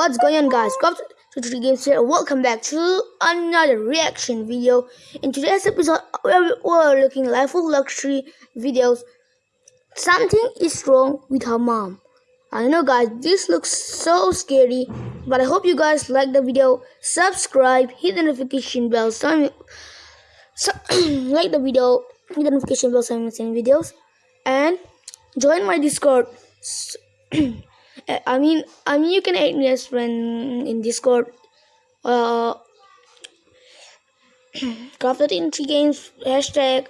What's going on guys? Welcome to 3 Games here. Welcome back to another reaction video. In today's episode, we're, looking life of luxury videos. Something is wrong with her mom. I know guys, this looks so scary, but I hope you guys like the video. Subscribe, hit the notification bell, so, so like the video, hit the notification bell so I'm videos, and join my Discord. I mean, I mean, you can add me as friend in Discord. Uh, crafted in three games hashtag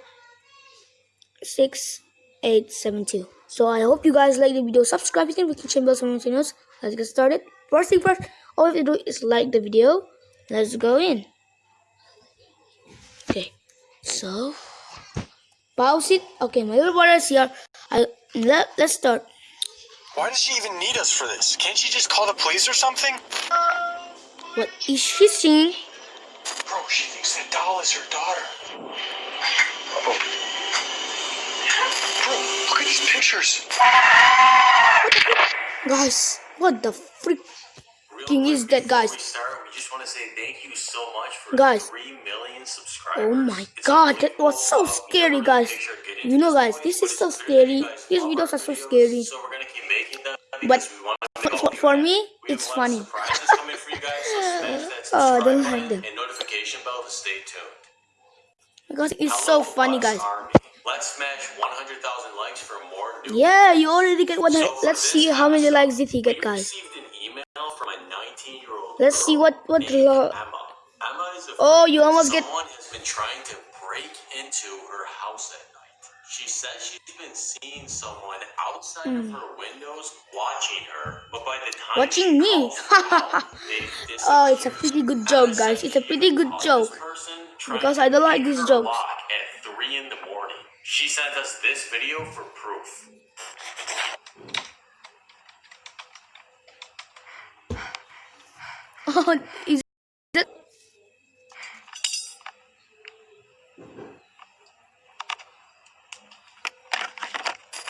six eight seven two. So I hope you guys like the video. Subscribe, if you can, the notification bell, so channels. Let's get started. First thing first, all you have to do is like the video. Let's go in. Okay, so pause it. Okay, my little brother is here. I let let's start. Why does she even need us for this? Can't she just call the police or something? What is she saying? Bro, she thinks that doll is her daughter. Oh. Bro, look at these pictures. Guys, what the freaking is that, guys? we just want to say thank you so much for Guys. 3 million subscribers. Oh my god, that was so scary, guys. gonna make sure to get You know, guys, this is so scary. These videos are so scary. But because we want to for, for, for me, it's a lot of funny. surprises coming for you guys, so smash that Oh, don't like them. and notification bell to stay tuned. Because it's so funny, guys. Let's smash 100,000 likes for more new Yeah, you already get one. So for Let's see how many likes did he get, guys. received an email from a 19-year-old Let's see what- what named Emma. Emma is Oh, you almost get- Someone has been trying to break into her house. She says she's been seeing someone outside of her windows watching her, but by the time Hmm. Watching me. out, Oh, it's a pretty good joke, guys. It's a pretty good joke. this person trying Because I don't like these jokes. At 3 in the morning. She sent us this video for proof. Oh, is it?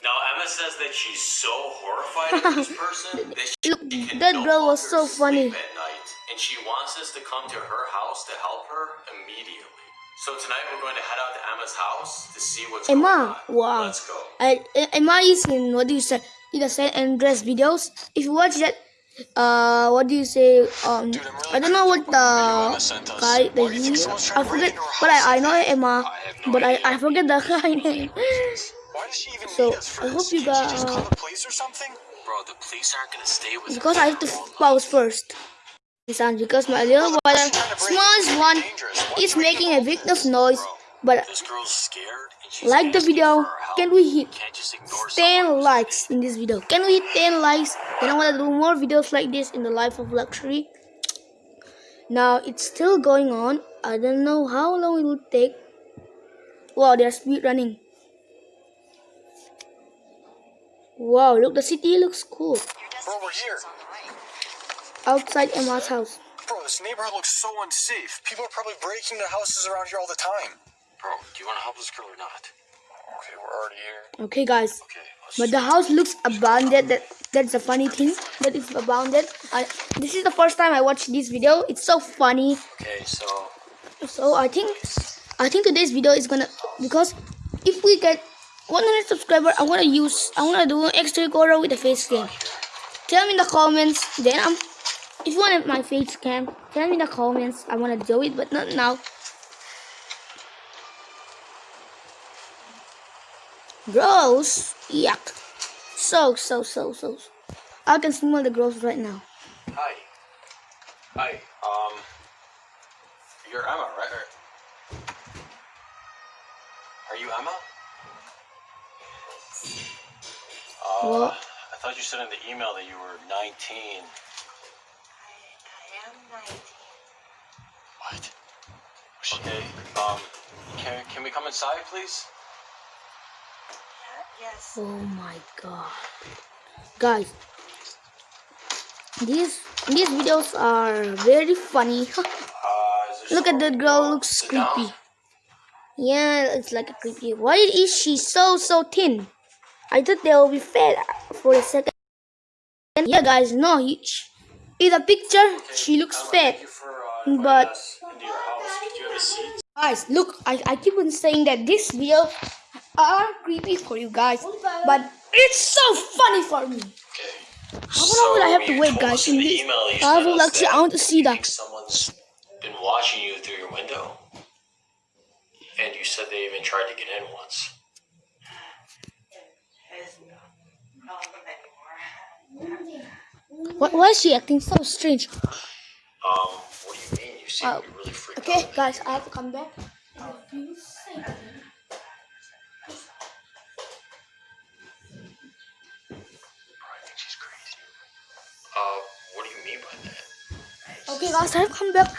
Now Emma says that she's so horrified of this person that she can that no girl was so funny. at night, and she wants us to come to her house to help her immediately. So tonight we're going to head out to Emma's house to see what's Emma, going on. wow. Let's go. I, Emma is in what do you say? In the San Andreas videos. If you watch that, uh, what do you say? Um, Dude, really I don't know what creeped out by the video the Emma sent us. guy do he. I trying to break forget, but I I know? Emma, I no but I. I forget the guy name. Why does she even So, need us for I this? hope you Can't she just got- call uh, the police or something? Bro, the police aren't going to stay with because I have to pause first. Sounds because my little brother, smallest one, is making a big enough noise. But This girl's scared like the video, for our help. can we hit Can't just ignore 10 likes in this video? Can we hit 10 likes? And I want to do more videos like this in the life of luxury. Now it's still going on. I don't know how long it will take. Wow, they're speed running. Wow, look, the city looks cool. Bro, we're here. Outside Emma's house. Bro, this neighborhood looks so unsafe. People are probably breaking into houses around here all the time. Bro, do you want to help this girl or not? Okay, we're already here. Okay, guys. Okay, let's But the house looks abandoned. That that's the funny thing. That it's abandoned. I, this is the first time I watched this video. It's so funny. Okay, so So I think I think today's video is gonna because if we get 100 subscriber, I wanna use I wanna do an extra recorder with a face cam. Tell me in the comments. Then I'm if you want my face cam, tell me in the comments. I wanna do it, but not now. Gross, yuck. So so so so. I can smell the gross right now. hi, hi. Um, you're Emma, right? What? I thought you said in the email that you were 19. I am 19. What? Okay. Um, can can we come inside, please? Yes. Oh my god. Guys, these these videos are very funny. Uh, Look at that girl looks Sit down? creepy. Yeah, it's like a creepy. Why is she so so thin? I thought they will be fat for a second. Yeah, guys, no, he, sh- In the picture, she looks Emma, fat. Thank you for uh, but- us into your house. Could you have a seat? Guys, look, I, I keep on saying that this video are creepy for you guys, but it's so funny for me. Okay. How long will I have to wait, guys, in this I will actually, I want to see that. Someone's been watching you through your window. And you said they even tried to get in once. It's no problem anymore. Why, why is she acting so strange? Um, what do you mean? You seem Uh, really freaked Okay, out. guys, I have to come back. in a few seconds. Probably think she's crazy. Uh, what do you mean by that? Okay, guys, I have come back.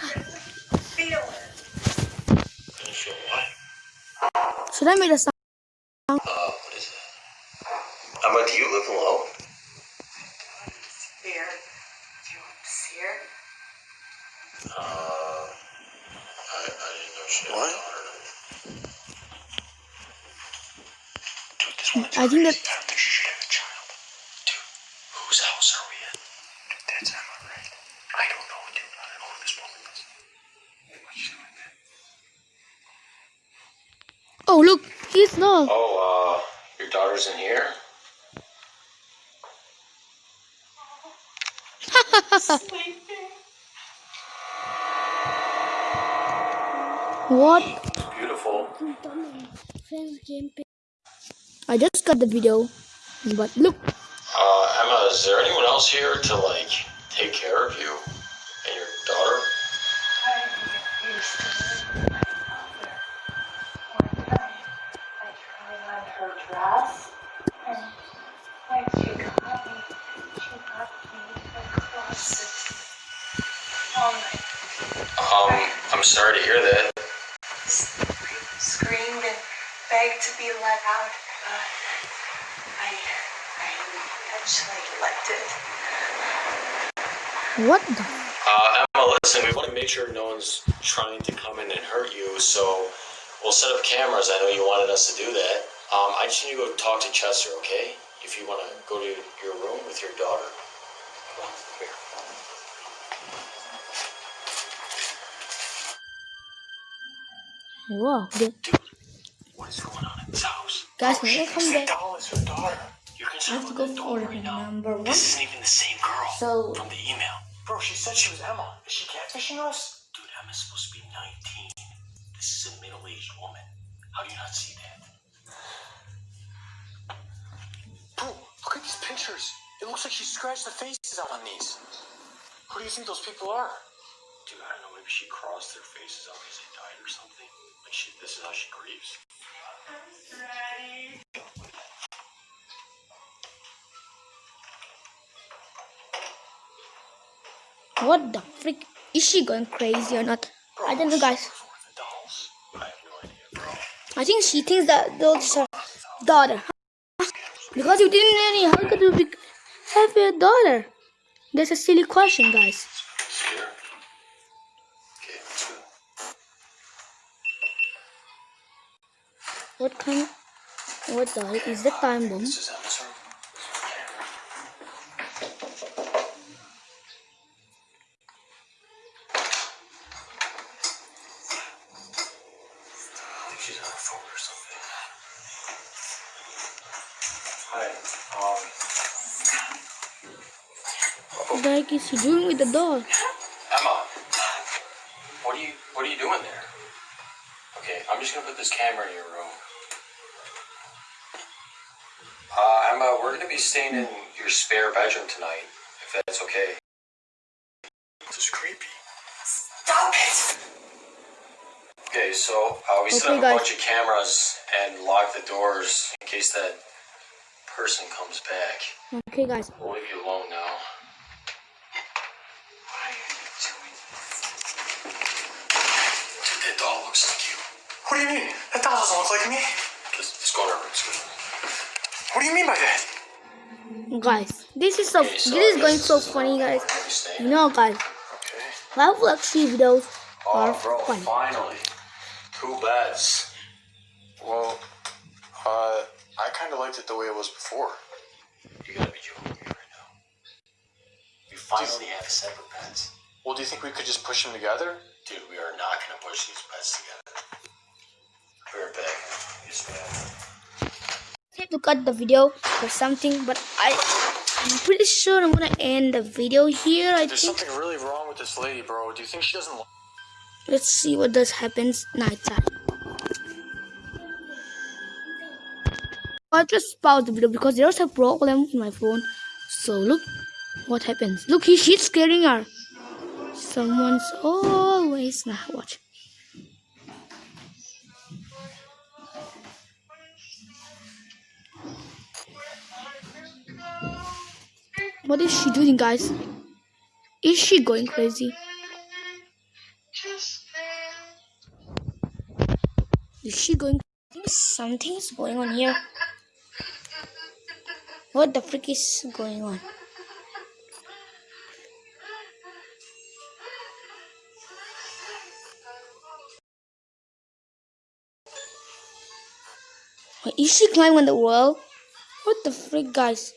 Feel it. Feel what? Should I make a sound? I think that crazy. I don't think she should have a child. Dude, whose house are we in? That's Emma, right? I don't know, dude. I don't know who this woman is. What's she doing there? Oh, look, he's not. Oh, uh, your daughter's in here? What? It's beautiful. I just got the video, but look, Uh, Emma, is there anyone else here to, like, take care of you and your daughter? I get used to it. My mother. One time, I tried on her dress, and when she got me, she got me in the closet all night. Um, I'm sorry to hear that. screamed and begged to be let out. But I, I eventually let it. What the? Uh, Emma, listen, we want to make sure no one's trying to come in and hurt you, so we'll set up cameras. I know you wanted us to do that. Um, I just need to go talk to Chester, okay? If you want to go to your room with your daughter. Come on, come here. Wow, the, What is going on in this house? guys, when I come back, doll daughter. You're I have to go for right number one. This isn't even the same girl So- from the email. Bro, she said she was Emma. Is she catfishing us? Dude, Emma's supposed to be 19. This is a middle-aged woman. How do you not see that? Bro, look at these pictures. It looks like she scratched the faces out on these. Who do you think those people are? Dude, I don't know. Maybe she crossed their faces out because they died or something. Like she, this is how she grieves. What the freak? Is she going crazy or not? I don't know, guys. I think she thinks that those are daughter. Because you didn't any, how could you have a daughter? That's a silly question, guys. What kind? What the heck is the time bomb? What the heck is she doing with the doll? Emma. What are you What are you doing there? Okay, I'm just gonna put this camera in your room. Uh, Emma, we're gonna be staying in your spare bedroom tonight, if that's okay. This is creepy. Stop it! Okay, so uh, we set Okay, up a guys. bunch of cameras and lock the doors in case that person comes back. Okay, guys. We'll leave you alone now. Why are you doing Dude, that doll looks like you. What do you mean? That doll doesn't look like me. Let's, let's go in our room. Let's. What do you mean by that? Guys, this is so, Okay, this is I going guess so is funny, guys. we're. You know, guys, Okay. live luxury videos oh, are Oh, bro, funny. finally. Two beds. Well, uh, I kind of liked it the way it was before. You gotta be joking me right now. We finally have separate pets. Well, do you think we could just push them together? Dude, we are not gonna push these pets together. We're back. He's back. I have to cut the video for something, but I, I'm pretty sure I'm gonna end the video here. I There's think. something really wrong with this lady, bro. Do you think she doesn't? Let's see what does happens nighttime. I just pause the video because there's a problem with my phone. So look what happens. Look, he, she's scaring her. Someone's always nah watch. What is she doing, guys? Is she going crazy? Is she going? I think something is going on here. What the frick is going on? Wait, is she climbing on the wall? What the frick, guys?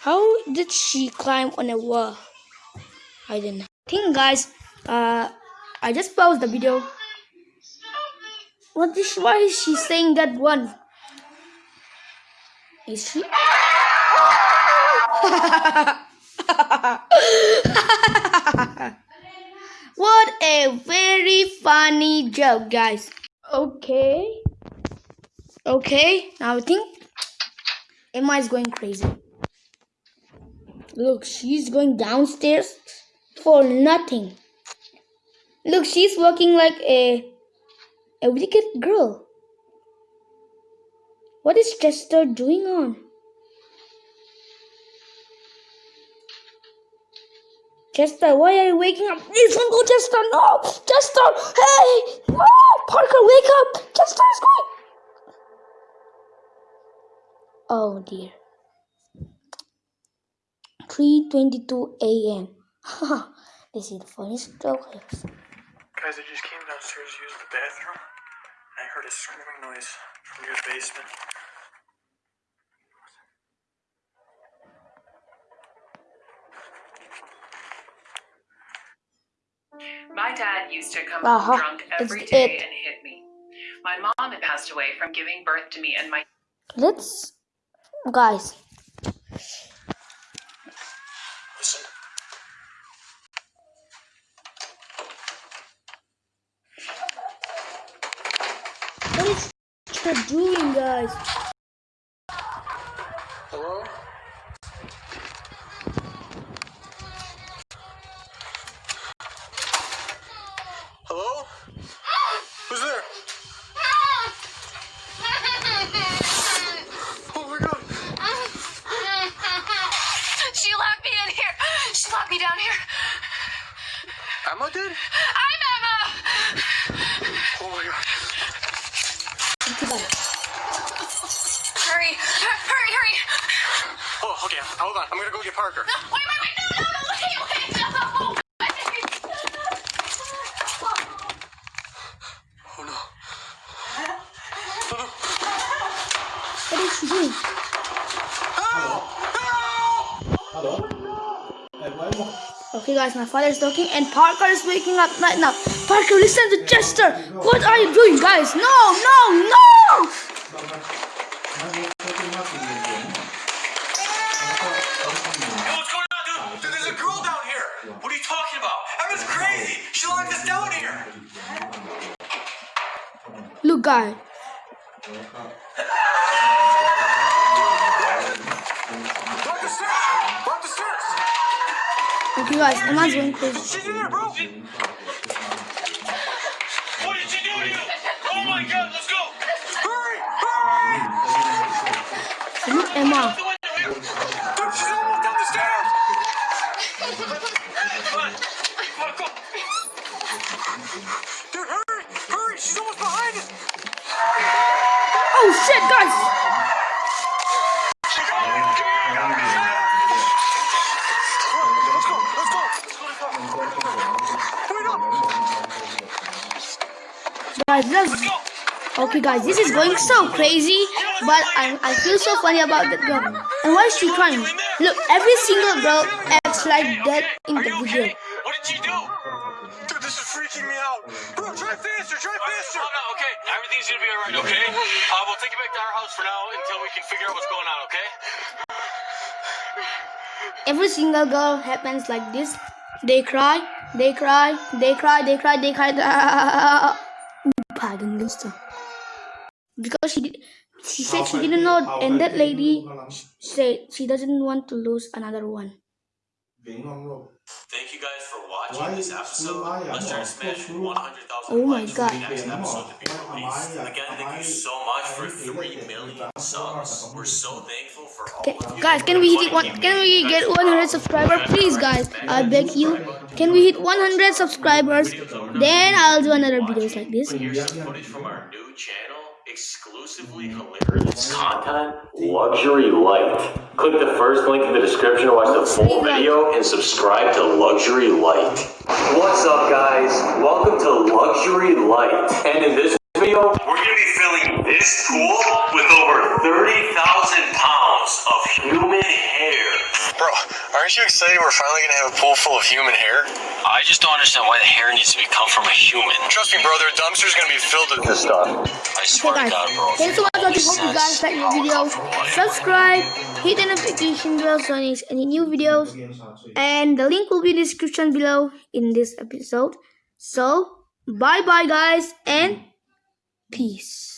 How did she climb on a wall? I. I think, guys, uh, I just paused the video what is why is she saying that one? Is she? what a very funny joke, guys. Okay. Okay, now I think Emma is going crazy. Look, she's going downstairs for nothing. Look, she's walking like a a wicked girl. What is Chester doing on? Chester, why are you waking up? Please don't go, Chester. No, Chester. Hey, no, Parker, wake up. Chester is going. Oh dear. 3:22 a.m. this is the funniest joke. Guys, I just came downstairs to use the bathroom. I heard a screaming noise from your basement. My dad used to come Uh-huh. home drunk It's every day it. and hit me. My mom had passed away from giving birth to me, and my Let's, guys. Listen. What is Chester doing, guys? Hello? Hello? Who's there? Oh my god. she locked me in here. She locked me down here. Emma did? I'm Emma. Oh my god. Okay, bye. Hurry, hurry, hurry. Oh, okay. Hold on. I'm gonna go get Parker. Wait, wait, wait. No, no, no. Wait, wait. No. Oh no. She doing? Okay, guys, my father is talking and Parker is waking up right now. Parker, listen to Chester. What are you doing, guys? No, no, no! Hey, what's Okay, guys, Emma's going crazy. She's in there, bro. What did she do to you? Oh my god, let's go! Hurry! Hurry! So look, Emma. The window here! Dude, she's almost down the stairs. Come on! Come on, go! Dude, hurry! Hurry! She's almost behind us. Oh shit, guys! Let's go. Let's go. Wait up. Guys, let's Okay, guys, this is going so crazy, but I, I feel so funny about that girl. And why is she crying? Look, every single girl, acts like that in the you video. okay? What did she do? Dude, this is freaking me out. Bro, try faster, try faster. Oh, no, okay, everything's gonna be alright, okay? Uh, we'll take you back to our house for now until we can figure out what's going on, okay? Every single girl happens like this. They cry, they cry, they cry, they cry, they cry. Pardon, Lisa. Because she did, she said she didn't know, and that lady said she doesn't want to lose another one. Thank you guys for watching this episode. Let's try to smash 100,000 Oh my likes for God. the next episode to be released. Again, thank you so much for 3 million subs. We're so thankful for all Okay, of you. guys, can we hit one? Can we get 100 subscribers, please, guys? I beg you. Can we hit 100 subscribers? Then I'll do another videos like this. Here's some footage from our new channel, exclusively hilarious content, Luxury Light. Click the first link in the description to watch the full video and subscribe to Luxury Light. What's up, guys? Welcome to Luxury Light. And in this video, we're gonna be filling this pool with over 30,000 pounds of human hair. Bro, aren't you excited we're finally gonna have a pool full of human hair? I just don't understand why the hair needs to be come from a human. Trust me, bro, their dumpster's gonna be filled with this stuff. I Okay, swear to guys. God, bro. Thanks so much for watching. Hope you guys like the video. Subscribe, hit the notification bell so you miss any new videos. And the link will be in the description below in this episode. So, bye bye, guys, and peace.